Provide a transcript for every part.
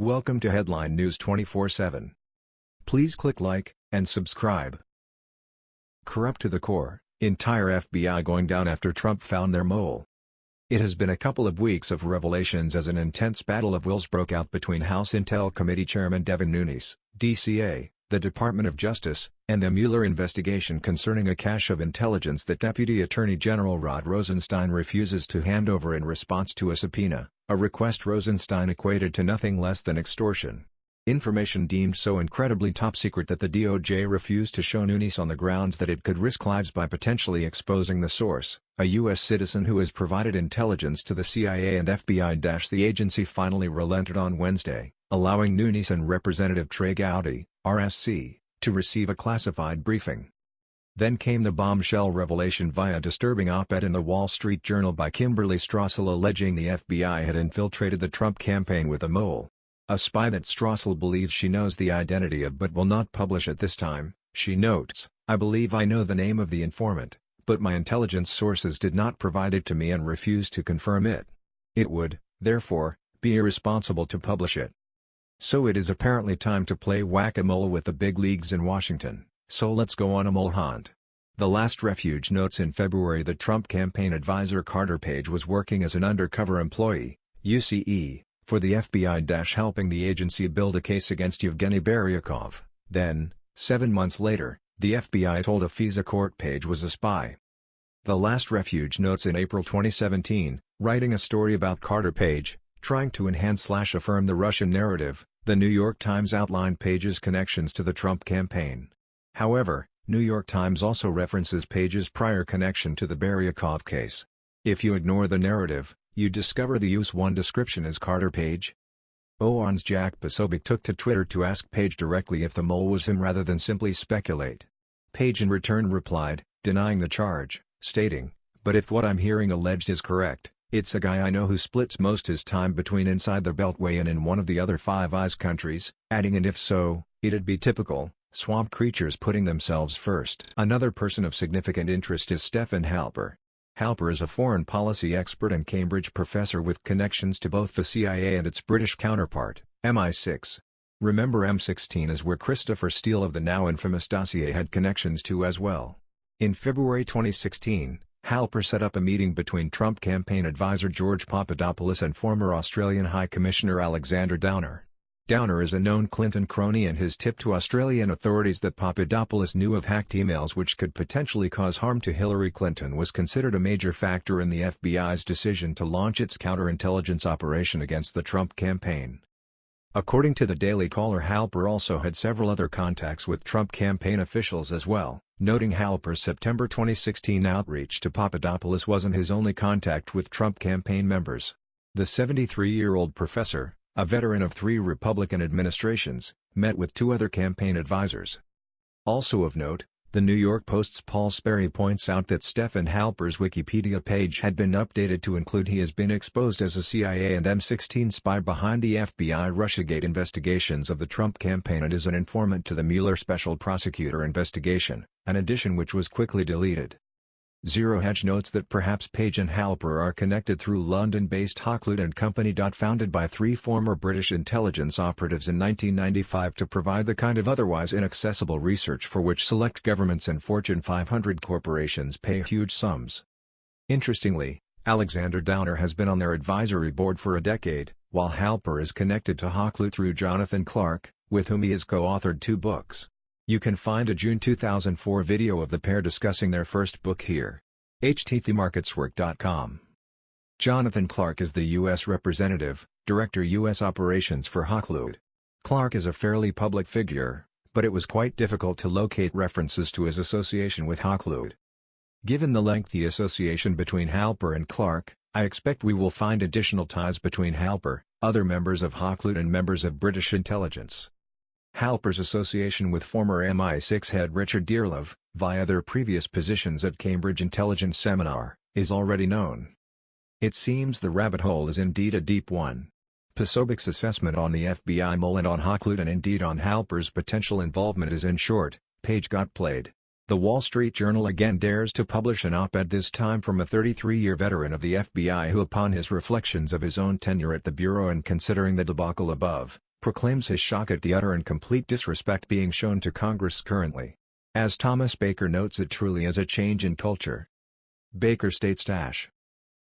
Welcome to Headline News 24/7. Please click like and subscribe. Corrupt to the core, entire FBI going down after Trump found their mole. It has been a couple of weeks of revelations as an intense battle of wills broke out between House Intel Committee Chairman Devin Nunes, DCA, the Department of Justice, and the Mueller investigation concerning a cache of intelligence that Deputy Attorney General Rod Rosenstein refuses to hand over in response to a subpoena, a request Rosenstein equated to nothing less than extortion. Information deemed so incredibly top secret that the DOJ refused to show Nunes on the grounds that it could risk lives by potentially exposing the source, a U.S. citizen who has provided intelligence to the CIA and FBI. The agency finally relented on Wednesday, allowing Nunes and Representative Trey Gowdy, RSC, to receive a classified briefing. Then came the bombshell revelation via disturbing op-ed in the Wall Street Journal by Kimberly Strassel alleging the FBI had infiltrated the Trump campaign with a mole. A spy that Strassel believes she knows the identity of but will not publish at this time, she notes, I believe I know the name of the informant, but my intelligence sources did not provide it to me and refused to confirm it. It would, therefore, be irresponsible to publish it. So it is apparently time to play whack-a-mole with the big leagues in Washington, so let's go on a mole hunt. The Last Refuge notes in February that Trump campaign advisor Carter Page was working as an undercover employee, UCE, for the FBI helping the agency build a case against Yevgeny Buryakov. Then, seven months later, the FBI told a FISA court Page was a spy. The Last Refuge notes in April 2017, writing a story about Carter Page, Trying to enhance-slash-affirm the Russian narrative, The New York Times outlined Page's connections to the Trump campaign. However, New York Times also references Page's prior connection to the Buryakov case. If you ignore the narrative, you discover the use one description as Carter Page. OAN's Jack Posobiec took to Twitter to ask Page directly if the mole was him rather than simply speculate. Page in return replied, denying the charge, stating, but if what I'm hearing alleged is correct, it's a guy I know who splits most his time between inside the Beltway and in one of the other Five Eyes countries, adding and if so, it'd be typical, swamp creatures putting themselves first. Another person of significant interest is Stephen Halper. Halper is a foreign policy expert and Cambridge professor with connections to both the CIA and its British counterpart, MI6. Remember M16 is where Christopher Steele of the now infamous dossier had connections to as well. In February 2016, Halper set up a meeting between Trump campaign advisor George Papadopoulos and former Australian High Commissioner Alexander Downer. Downer is a known Clinton crony and his tip to Australian authorities that Papadopoulos knew of hacked emails which could potentially cause harm to Hillary Clinton was considered a major factor in the FBI's decision to launch its counterintelligence operation against the Trump campaign. According to the Daily Caller Halper also had several other contacts with Trump campaign officials as well. Noting Halper's September 2016 outreach to Papadopoulos wasn't his only contact with Trump campaign members. The 73-year-old professor, a veteran of three Republican administrations, met with two other campaign advisors. Also of note, the New York Post's Paul Sperry points out that Stephen Halper's Wikipedia page had been updated to include he has been exposed as a CIA and M16 spy behind the FBI Russiagate investigations of the Trump campaign and is an informant to the Mueller special prosecutor investigation, an addition which was quickly deleted. Zero Hedge notes that perhaps Page and Halper are connected through London-based Hakluyt & Company. Founded by three former British intelligence operatives in 1995 to provide the kind of otherwise inaccessible research for which select governments and Fortune 500 corporations pay huge sums. Interestingly, Alexander Downer has been on their advisory board for a decade, while Halper is connected to Hakluyt through Jonathan Clark, with whom he has co-authored two books. You can find a June 2004 video of the pair discussing their first book here. htthemarketswork.com. Jonathan Clark is the U.S. Representative, Director U.S. Operations for Hakluyt. Clark is a fairly public figure, but it was quite difficult to locate references to his association with Hakluyt. Given the lengthy association between Halper and Clark, I expect we will find additional ties between Halper, other members of Hakluyt and members of British intelligence. Halper's association with former MI6 head Richard Dearlove, via their previous positions at Cambridge Intelligence Seminar, is already known. It seems the rabbit hole is indeed a deep one. Posobiec's assessment on the FBI mole and on Hakluyt and indeed on Halper's potential involvement is in short, Page got played. The Wall Street Journal again dares to publish an op-ed this time from a 33-year veteran of the FBI who upon his reflections of his own tenure at the Bureau and considering the debacle above, proclaims his shock at the utter and complete disrespect being shown to Congress currently. As Thomas Baker notes it truly is a change in culture. Baker states dash.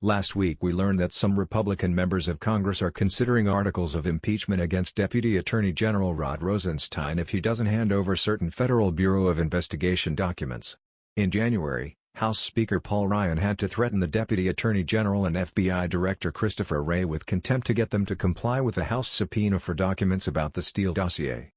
Last week we learned that some Republican members of Congress are considering articles of impeachment against Deputy Attorney General Rod Rosenstein if he doesn't hand over certain Federal Bureau of Investigation documents. In January, House Speaker Paul Ryan had to threaten the Deputy Attorney General and FBI Director Christopher Wray with contempt to get them to comply with a House subpoena for documents about the Steele dossier.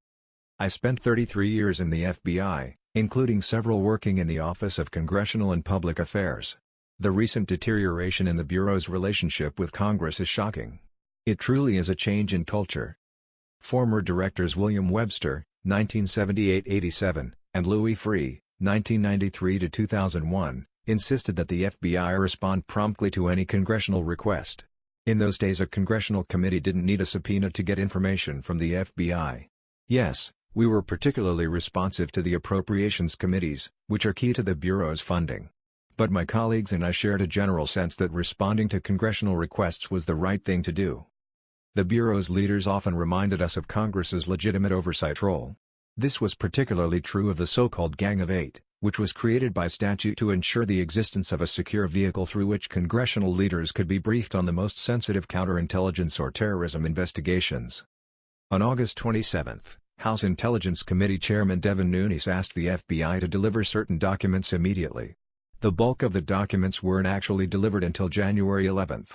I spent 33 years in the FBI, including several working in the Office of Congressional and Public Affairs. The recent deterioration in the Bureau's relationship with Congress is shocking. It truly is a change in culture. Former directors William Webster, 1978-87, and Louis Freeh, 1993-2001, insisted that the FBI respond promptly to any congressional request. In those days a congressional committee didn't need a subpoena to get information from the FBI. Yes, we were particularly responsive to the appropriations committees, which are key to the Bureau's funding but my colleagues and I shared a general sense that responding to congressional requests was the right thing to do. The Bureau's leaders often reminded us of Congress's legitimate oversight role. This was particularly true of the so-called Gang of Eight, which was created by statute to ensure the existence of a secure vehicle through which congressional leaders could be briefed on the most sensitive counterintelligence or terrorism investigations. On August 27, House Intelligence Committee Chairman Devin Nunes asked the FBI to deliver certain documents immediately. The bulk of the documents weren't actually delivered until January 11.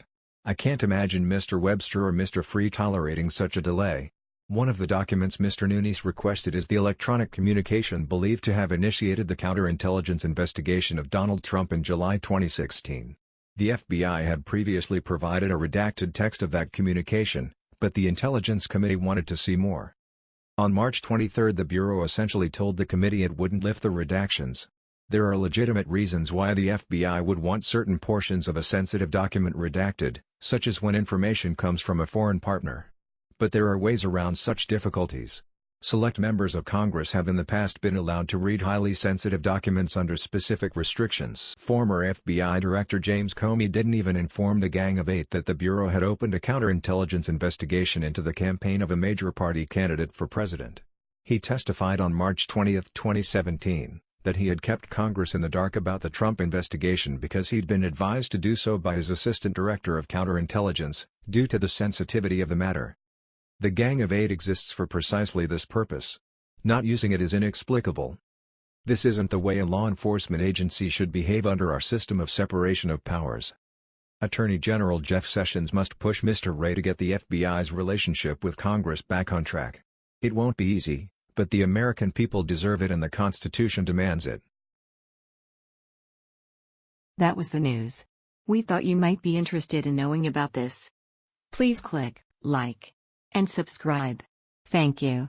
I can't imagine Mr. Webster or Mr. Freeh tolerating such a delay. One of the documents Mr. Nunes requested is the electronic communication believed to have initiated the counterintelligence investigation of Donald Trump in July 2016. The FBI had previously provided a redacted text of that communication, but the Intelligence Committee wanted to see more. On March 23 the Bureau essentially told the committee it wouldn't lift the redactions, there are legitimate reasons why the FBI would want certain portions of a sensitive document redacted, such as when information comes from a foreign partner. But there are ways around such difficulties. Select members of Congress have in the past been allowed to read highly sensitive documents under specific restrictions. Former FBI Director James Comey didn't even inform the Gang of Eight that the Bureau had opened a counterintelligence investigation into the campaign of a major party candidate for president. He testified on March 20, 2017 that he had kept Congress in the dark about the Trump investigation because he'd been advised to do so by his Assistant Director of Counterintelligence, due to the sensitivity of the matter. The Gang of Eight exists for precisely this purpose. Not using it is inexplicable. This isn't the way a law enforcement agency should behave under our system of separation of powers. Attorney General Jeff Sessions must push Mr. Wray to get the FBI's relationship with Congress back on track. It won't be easy, but the American people deserve it and the Constitution demands it. That was the news. We thought you might be interested in knowing about this. Please click like and subscribe. Thank you.